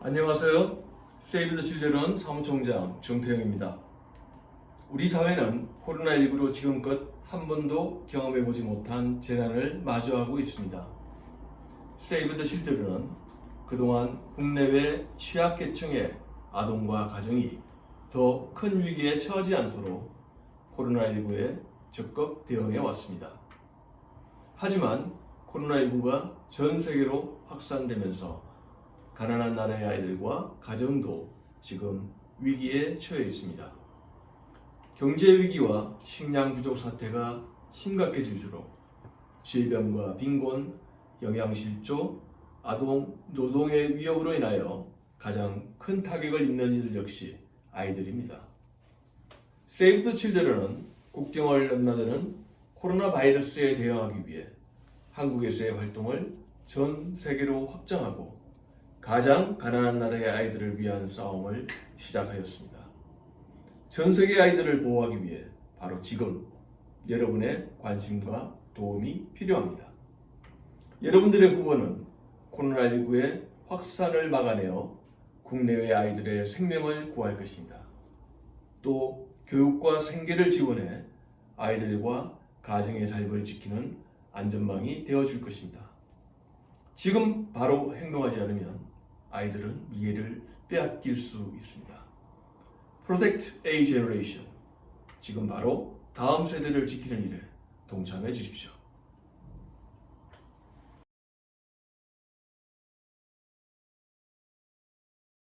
안녕하세요. 세이브 더 칠드런 사무총장 정태영입니다. 우리 사회는 코로나19로 지금껏 한 번도 경험해보지 못한 재난을 마주하고 있습니다. 세이브 더 칠드런은 그동안 국내외 취약계층의 아동과 가정이 더 큰 위기에 처하지 않도록 코로나19에 적극 대응해 왔습니다. 하지만 코로나19가 전 세계로 확산되면서 가난한 나라의 아이들과 가정도 지금 위기에 처해 있습니다. 경제 위기와 식량 부족 사태가 심각해질수록 질병과 빈곤, 영양실조, 아동 노동의 위협으로 인하여 가장 큰 타격을 입는 이들 역시 아이들입니다. 세이브 더 칠드런은 국경을 넘나드는 코로나 바이러스에 대응하기 위해 한국에서의 활동을 전 세계로 확장하고 가장 가난한 나라의 아이들을 위한 싸움을 시작하였습니다. 전 세계 아이들을 보호하기 위해 바로 지금 여러분의 관심과 도움이 필요합니다. 여러분들의 후보는 코로나19의 확산을 막아내어 국내외 아이들의 생명을 구할 것입니다. 또 교육과 생계를 지원해 아이들과 가정의 삶을 지키는 안전망이 되어줄 것입니다. 지금 바로 행동하지 않으면 아이들은 미래를 빼앗길 수 있습니다. Protect A Generation. 지금 바로 다음 세대를 지키는 일에 동참해 주십시오.